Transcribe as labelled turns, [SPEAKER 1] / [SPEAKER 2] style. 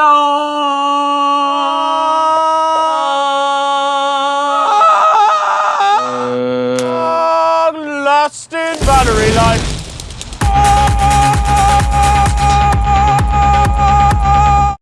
[SPEAKER 1] Long lasting battery life.